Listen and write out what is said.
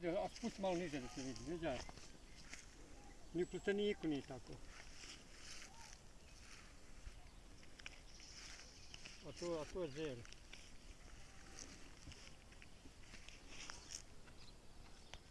Vidio, a spusti malo niže da se vidi, vidio? Ni u plasteniku prostě nije tako. A to, a to je zelo.